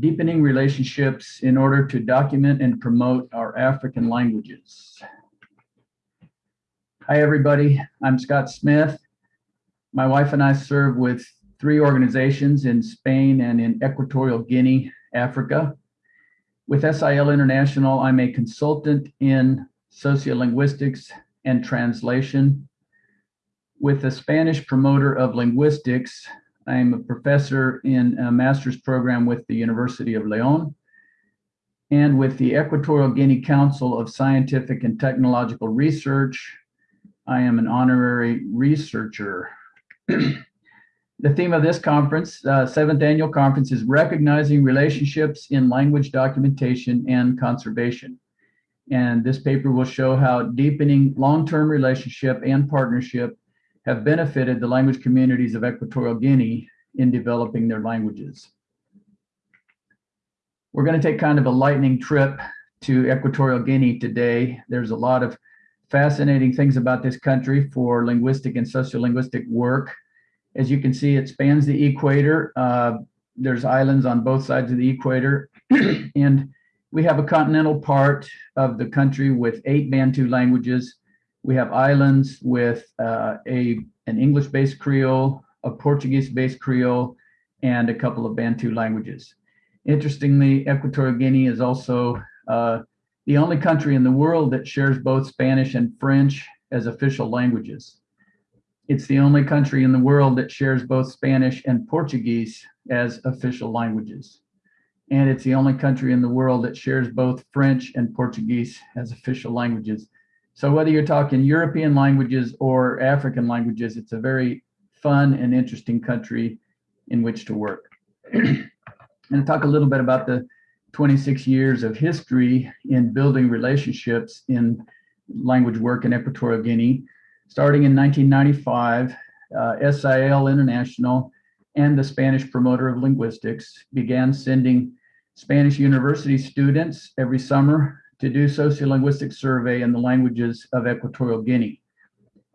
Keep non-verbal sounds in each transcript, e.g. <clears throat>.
deepening relationships in order to document and promote our African languages. Hi, everybody. I'm Scott Smith. My wife and I serve with three organizations in Spain and in Equatorial Guinea, Africa. With SIL International, I'm a consultant in sociolinguistics and translation. With the Spanish promoter of linguistics, I'm a professor in a master's program with the University of Leon. And with the Equatorial Guinea Council of Scientific and Technological Research, I am an honorary researcher. <clears throat> the theme of this conference, uh, seventh annual conference, is recognizing relationships in language documentation and conservation. And this paper will show how deepening long-term relationship and partnership have benefited the language communities of Equatorial Guinea in developing their languages. We're going to take kind of a lightning trip to Equatorial Guinea today. There's a lot of fascinating things about this country for linguistic and sociolinguistic work. As you can see, it spans the equator. Uh, there's islands on both sides of the equator. <clears throat> and we have a continental part of the country with eight Bantu languages. We have islands with uh, a an English-based Creole, a Portuguese-based Creole, and a couple of Bantu languages. Interestingly, Equatorial Guinea is also uh, the only country in the world that shares both Spanish and French as official languages. It's the only country in the world that shares both Spanish and Portuguese as official languages and it's the only country in the world that shares both French and Portuguese as official languages. So whether you're talking European languages or African languages, it's a very fun and interesting country in which to work. <clears throat> and talk a little bit about the 26 years of history in building relationships in language work in Equatorial Guinea. Starting in 1995, uh, SIL International and the Spanish promoter of linguistics began sending Spanish university students every summer to do sociolinguistic survey in the languages of Equatorial Guinea.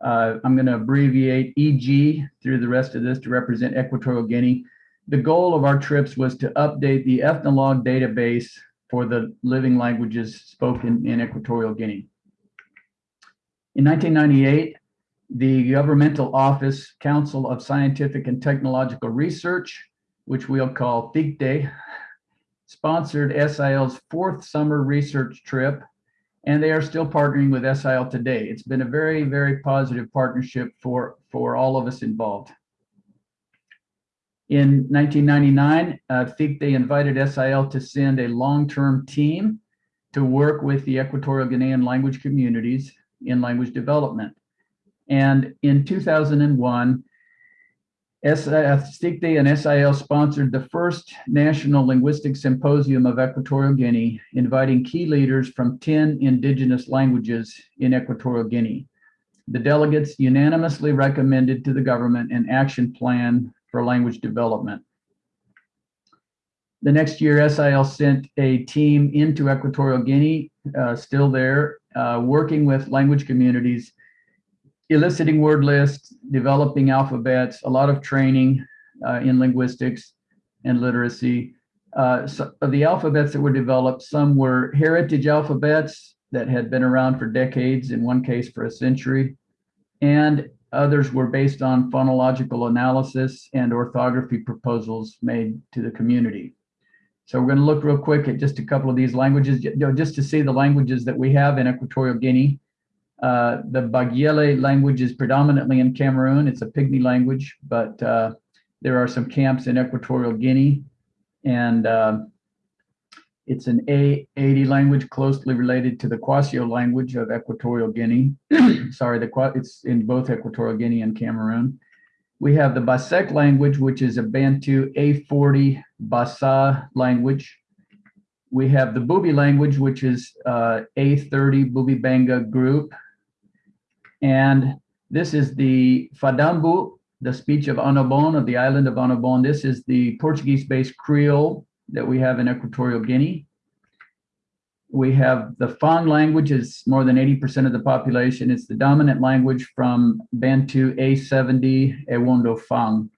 Uh, I'm going to abbreviate EG through the rest of this to represent Equatorial Guinea. The goal of our trips was to update the ethnologue database for the living languages spoken in Equatorial Guinea. In 1998, the Governmental Office Council of Scientific and Technological Research, which we'll call CICTE, sponsored SIL's fourth summer research trip, and they are still partnering with SIL today. It's been a very, very positive partnership for, for all of us involved. In 1999, uh, CICTE invited SIL to send a long-term team to work with the Equatorial Guinean language communities in language development. And in 2001, CICTE and SIL sponsored the first National Linguistic Symposium of Equatorial Guinea, inviting key leaders from 10 indigenous languages in Equatorial Guinea. The delegates unanimously recommended to the government an action plan for language development. The next year, SIL sent a team into Equatorial Guinea, uh, still there, uh, working with language communities eliciting word lists, developing alphabets, a lot of training uh, in linguistics and literacy. Uh, so the alphabets that were developed, some were heritage alphabets that had been around for decades, in one case for a century, and others were based on phonological analysis and orthography proposals made to the community. So we're going to look real quick at just a couple of these languages, just to see the languages that we have in Equatorial Guinea. Uh, the Bagyele language is predominantly in Cameroon. It's a Pygmy language, but uh, there are some camps in Equatorial Guinea. And uh, it's an A80 language closely related to the Kwasio language of Equatorial Guinea. <clears throat> Sorry, the, it's in both Equatorial Guinea and Cameroon. We have the Basek language, which is a Bantu A40 Basa language. We have the Bubi language, which is uh, A30 Bubi Benga group. And this is the Fa d'Ambu, the speech of Annobon, of the island of Annobon. This is the Portuguese-based Creole that we have in Equatorial Guinea. We have the Fang language is more than 80% of the population. It's the dominant language from Bantu A70 Ewondo Fang.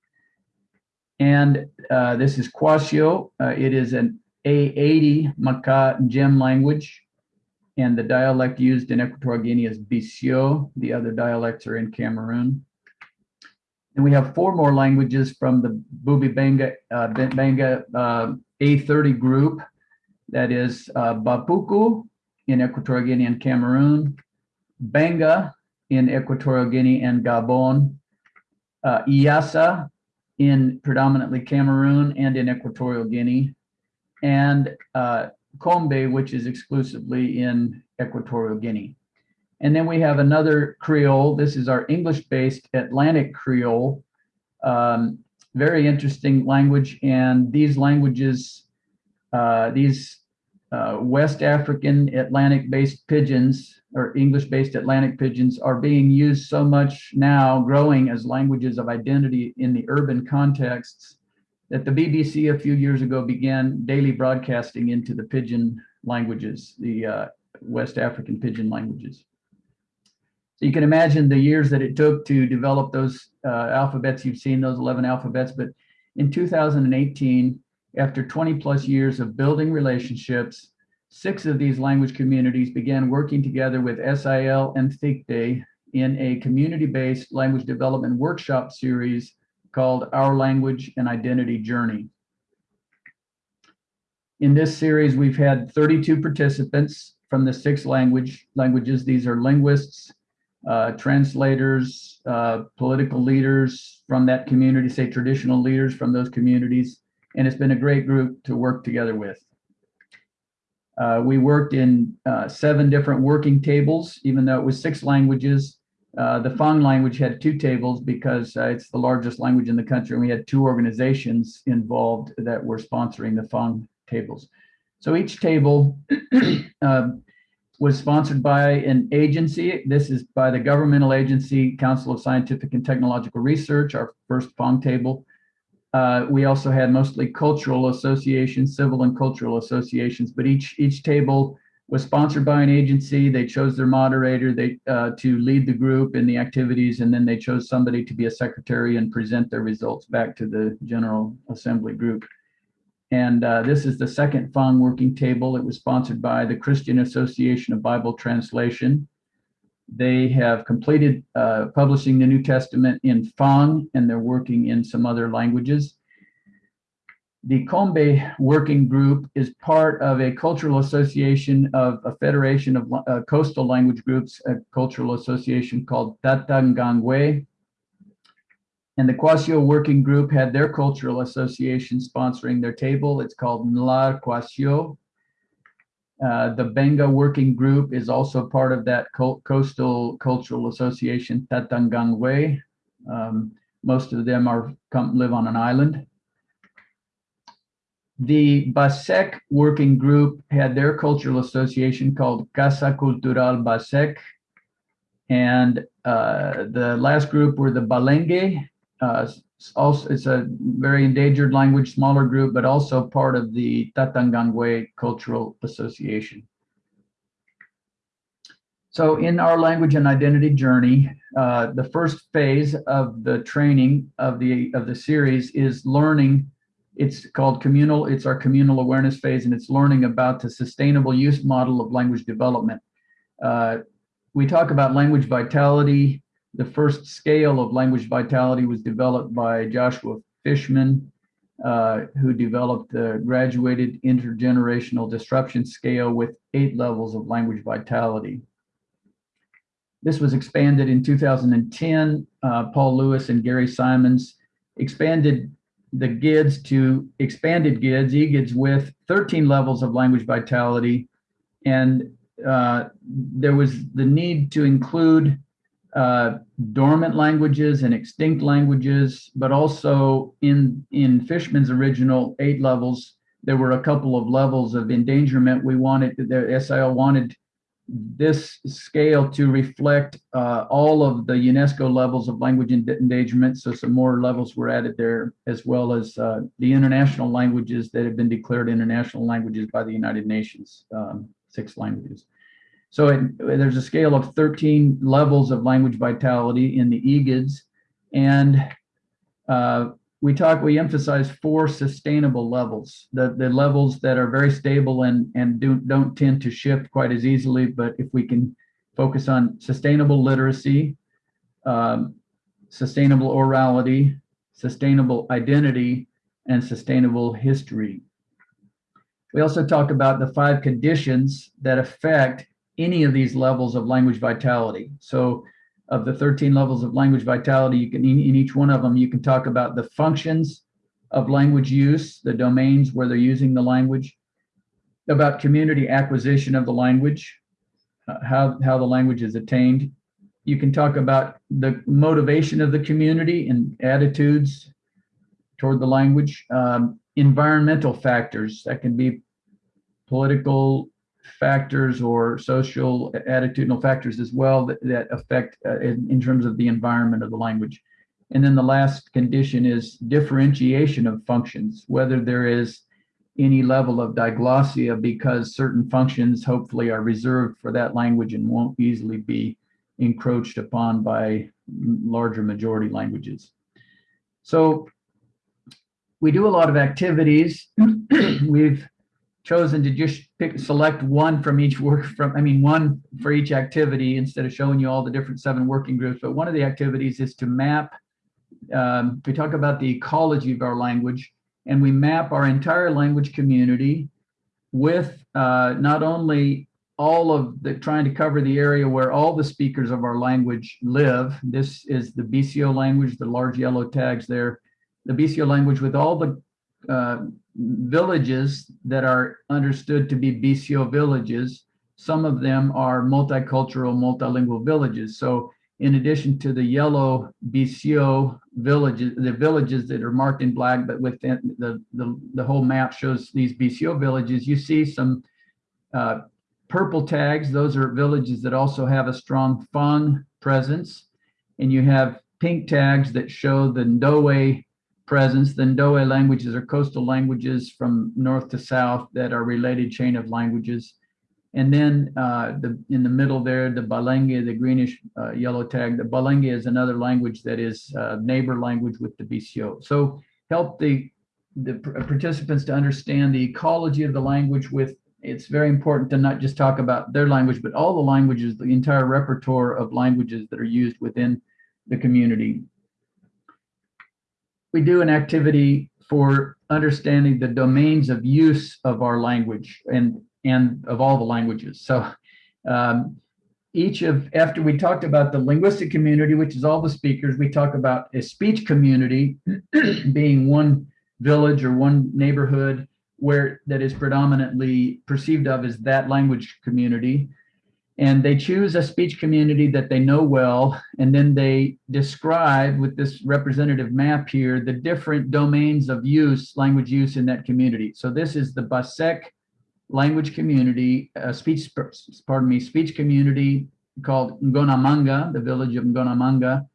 And uh, this is Kwasio. Uh, it is an A80 Maka gem language. And the dialect used in Equatorial Guinea is Bisio. The other dialects are in Cameroon. And we have four more languages from the Bubi Benga, uh, Benga uh, A30 group. That is uh, Bapuku in Equatorial Guinea and Cameroon, Benga in Equatorial Guinea and Gabon, uh, Yasa in predominantly Cameroon and in Equatorial Guinea, and uh, Kombe, which is exclusively in Equatorial Guinea. And then we have another Creole. This is our English-based Atlantic Creole. Um, very interesting language. And these languages, uh, these uh, West African Atlantic-based pidgins or English-based Atlantic pidgins are being used so much now, growing as languages of identity in the urban contexts, that the BBC a few years ago began daily broadcasting into the pidgin languages, the uh, West African pidgin languages. So you can imagine the years that it took to develop those uh, alphabets. You've seen those 11 alphabets, but in 2018, after 20 plus years of building relationships, Six of these language communities began working together with SIL and CICTE in a community-based language development workshop series called Our Language and Identity Journey. In this series, we've had 32 participants from the six language languages. These are linguists, uh, translators, uh, political leaders from that community, say traditional leaders from those communities. And it's been a great group to work together with. Uh, we worked in uh, seven different working tables, even though it was six languages. Uh, the Fang language had two tables because uh, it's the largest language in the country. And we had two organizations involved that were sponsoring the Fang tables. So each table <clears throat> um, was sponsored by an agency. This is by the governmental agency, Council of Scientific and Technological Research, our first Fang table. Uh, we also had mostly cultural associations, civil and cultural associations, but each each table was sponsored by an agency. They chose their moderator they, uh, to lead the group in the activities, and then they chose somebody to be a secretary and present their results back to the General Assembly group. And uh, this is the second Fang working table. It was sponsored by the Christian Association of Bible Translation. They have completed uh, publishing the New Testament in Fang, and they're working in some other languages. The Kombe Working Group is part of a cultural association of a federation of uh, coastal language groups, a cultural association called Tatangangwe. And the Kwasio Working Group had their cultural association sponsoring their table. It's called Nlar Kwasio. Uh, the Benga Working Group is also part of that Coastal Cultural Association, Tatangangwe. Um, most of them are come live on an island. The Basek Working Group had their cultural association called Casa Cultural Basek. And uh, the last group were the Balenge, uh, also it's a very endangered language, smaller group, but also part of the Tatangangwe Cultural Association. So in our language and identity journey, uh, the first phase of the training of the of the series is learning. It's called communal. It's our communal awareness phase, and it's learning about the sustainable use model of language development. Uh, we talk about language vitality, the first scale of language vitality was developed by Joshua Fishman, uh, who developed the graduated intergenerational disruption scale with eight levels of language vitality. This was expanded in 2010. Uh, Paul Lewis and Gary Simons expanded the GIDS to expanded GIDS, EGIDS with 13 levels of language vitality. And uh, there was the need to include uh, dormant languages and extinct languages, but also in, in Fishman's original eight levels, there were a couple of levels of endangerment. We wanted, the SIL wanted this scale to reflect uh, all of the UNESCO levels of language endangerment. So some more levels were added there, as well as uh, the international languages that have been declared international languages by the United Nations, um, six languages. So it, there's a scale of 13 levels of language vitality in the EGIDS. And uh, we talk, we emphasize four sustainable levels, the, the levels that are very stable and, and do, don't tend to shift quite as easily. But if we can focus on sustainable literacy, um, sustainable orality, sustainable identity, and sustainable history. We also talk about the five conditions that affect any of these levels of language vitality. So of the 13 levels of language vitality, you can in each one of them, you can talk about the functions of language use, the domains where they're using the language, about community acquisition of the language, uh, how, how the language is attained. You can talk about the motivation of the community and attitudes toward the language, um, environmental factors that can be political factors or social attitudinal factors as well that, that affect uh, in, in terms of the environment of the language. And then the last condition is differentiation of functions, whether there is any level of diglossia because certain functions hopefully are reserved for that language and won't easily be encroached upon by larger majority languages. So we do a lot of activities. <clears throat> We've chosen to just pick select one from each work from I mean one for each activity instead of showing you all the different seven working groups. But one of the activities is to map. Um, we talk about the ecology of our language, and we map our entire language community with uh, not only all of the trying to cover the area where all the speakers of our language live. This is the BCO language, the large yellow tags there the BCO language with all the uh, villages that are understood to be BCO villages. Some of them are multicultural, multilingual villages. So in addition to the yellow BCO villages, the villages that are marked in black, but within the, the, the whole map shows these BCO villages, you see some uh, purple tags. Those are villages that also have a strong Fang presence. And you have pink tags that show the Ndowe presence. The Ndowe languages are coastal languages from north to south that are related chain of languages. And then uh, the, in the middle there, the Balenge, the greenish uh, yellow tag, the Balenge is another language that is uh, neighbor language with the BCO. So help the, the participants to understand the ecology of the language with, it's very important to not just talk about their language, but all the languages, the entire repertoire of languages that are used within the community we do an activity for understanding the domains of use of our language and and of all the languages. So um, each of, after we talked about the linguistic community, which is all the speakers, we talk about a speech community <clears throat> being one village or one neighborhood where that is predominantly perceived of as that language community and they choose a speech community that they know well, and then they describe with this representative map here, the different domains of use, language use in that community. So this is the Basek language community, uh, speech, pardon me, speech community called Ngonamanga, the village of Ngonamanga.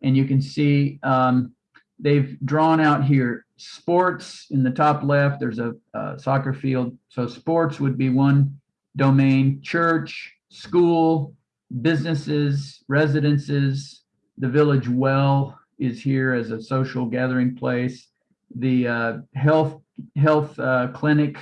And you can see um, they've drawn out here sports in the top left, there's a, a soccer field. So sports would be one domain, church, school, businesses, residences, the village well is here as a social gathering place, the uh, health health uh, clinic,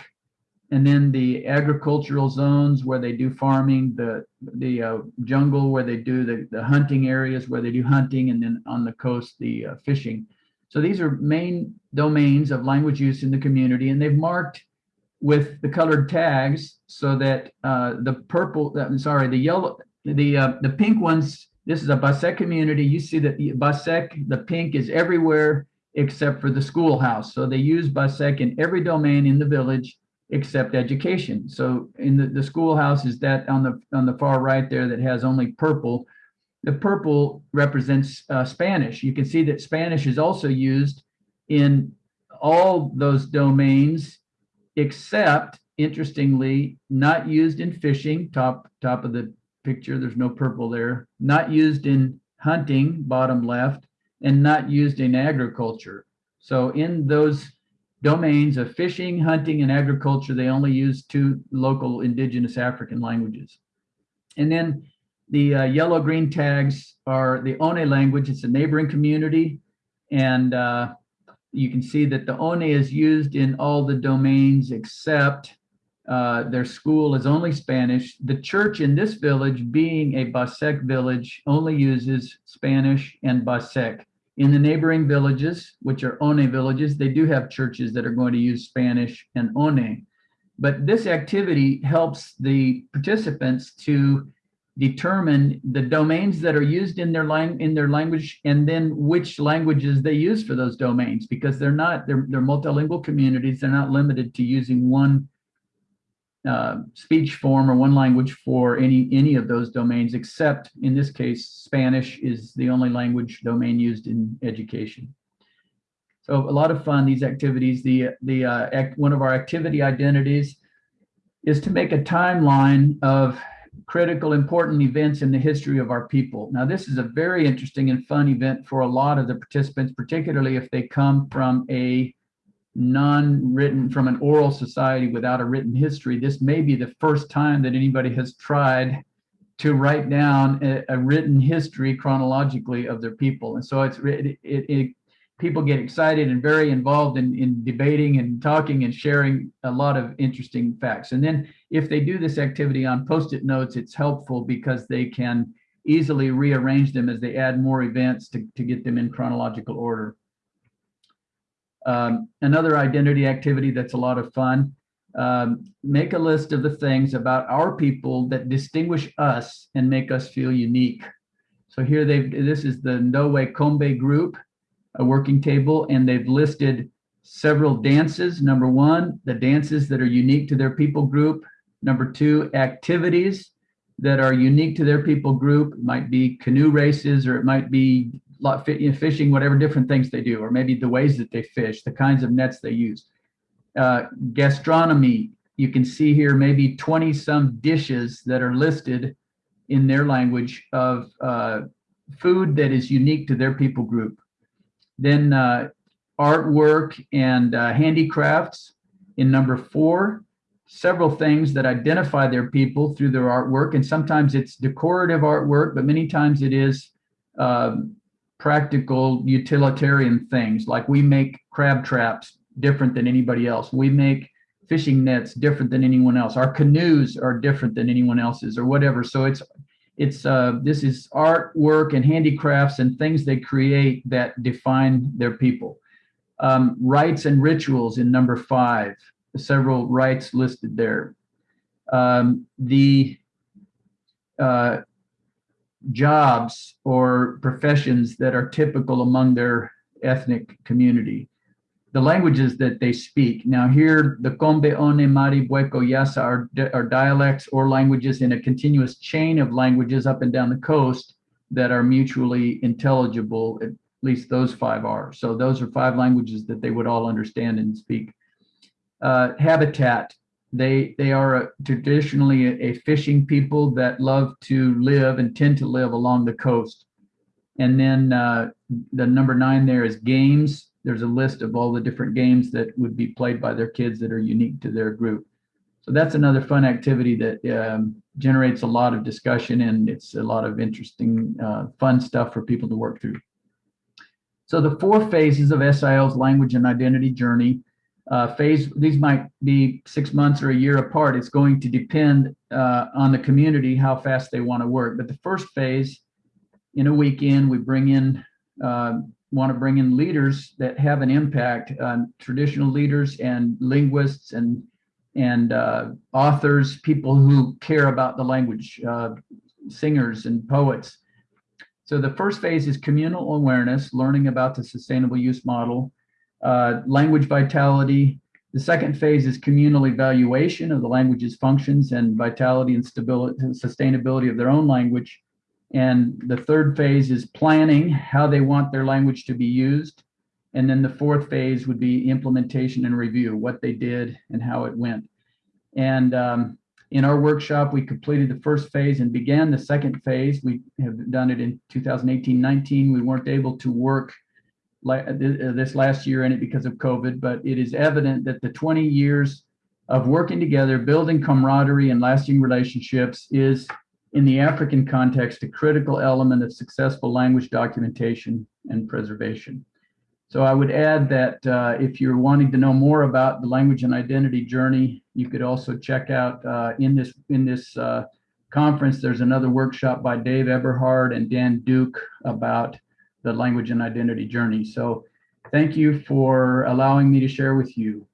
and then the agricultural zones where they do farming, the the uh, jungle where they do the, the hunting areas where they do hunting, and then on the coast, the uh, fishing. So these are main domains of language use in the community, and they've marked with the colored tags so that uh, the purple, I'm sorry, the yellow, the uh, the pink ones, this is a Basek community. You see that the Basek, the pink is everywhere except for the schoolhouse. So they use Basek in every domain in the village except education. So in the, the schoolhouse is that on the on the far right there that has only purple. The purple represents uh, Spanish. You can see that Spanish is also used in all those domains except interestingly, not used in fishing, top, top of the picture, there's no purple there, not used in hunting, bottom left, and not used in agriculture. So in those domains of fishing, hunting, and agriculture, they only use two local indigenous African languages. And then the uh, yellow-green tags are the One language. It's a neighboring community. And uh, you can see that the ONE is used in all the domains except uh, their school is only Spanish. The church in this village, being a Basek village, only uses Spanish and Basek. In the neighboring villages, which are One villages, they do have churches that are going to use Spanish and One. But this activity helps the participants to determine the domains that are used in their in their language and then which languages they use for those domains because they're not they're, they're multilingual communities they're not limited to using one uh, speech form or one language for any any of those domains except in this case Spanish is the only language domain used in education. So a lot of fun these activities the the uh, act, one of our activity identities is to make a timeline of critical important events in the history of our people. Now, this is a very interesting and fun event for a lot of the participants, particularly if they come from a non-written, from an oral society without a written history. This may be the first time that anybody has tried to write down a, a written history chronologically of their people. And so it's it, it, it people get excited and very involved in, in debating and talking and sharing a lot of interesting facts. And then if they do this activity on post-it notes, it's helpful because they can easily rearrange them as they add more events to, to get them in chronological order. Um, another identity activity that's a lot of fun, um, make a list of the things about our people that distinguish us and make us feel unique. So here they've, this is the Ndowe Kombe group a working table and they've listed several dances. Number one, the dances that are unique to their people group. Number two, activities that are unique to their people group. It might be canoe races or it might be fishing, whatever different things they do, or maybe the ways that they fish, the kinds of nets they use. Uh, gastronomy, you can see here maybe 20 some dishes that are listed in their language of uh, food that is unique to their people group. Then uh, artwork and uh, handicrafts in number four, several things that identify their people through their artwork. And sometimes it's decorative artwork, but many times it is uh, practical utilitarian things. Like we make crab traps different than anybody else. We make fishing nets different than anyone else. Our canoes are different than anyone else's or whatever. So it's it's uh, this is artwork and handicrafts and things they create that define their people. Um, rites and rituals in number five, several rites listed there. Um, the uh, jobs or professions that are typical among their ethnic community the languages that they speak. Now here, the Kombe, One, Mari, Bweko, Yasa are, are dialects or languages in a continuous chain of languages up and down the coast that are mutually intelligible, at least those five are. So those are five languages that they would all understand and speak. Uh, habitat, they, they are a, traditionally a, a fishing people that love to live and tend to live along the coast. And then uh, the number nine there is games there's a list of all the different games that would be played by their kids that are unique to their group. So that's another fun activity that um, generates a lot of discussion and it's a lot of interesting, uh, fun stuff for people to work through. So the four phases of SIL's language and identity journey, uh, phase, these might be six months or a year apart. It's going to depend uh, on the community, how fast they want to work. But the first phase, in a weekend, we bring in uh, want to bring in leaders that have an impact on traditional leaders and linguists and and uh, authors, people who care about the language, uh, singers and poets. So the first phase is communal awareness, learning about the sustainable use model, uh, language vitality. The second phase is communal evaluation of the language's functions and vitality and stability and sustainability of their own language. And the third phase is planning how they want their language to be used. And then the fourth phase would be implementation and review, what they did and how it went. And um, in our workshop, we completed the first phase and began the second phase. We have done it in 2018-19. We weren't able to work uh, this last year in it because of COVID, but it is evident that the 20 years of working together, building camaraderie and lasting relationships is in the African context, a critical element of successful language documentation and preservation. So I would add that uh, if you're wanting to know more about the language and identity journey, you could also check out uh, in this in this uh, conference. There's another workshop by Dave Eberhard and Dan Duke about the language and identity journey. So thank you for allowing me to share with you.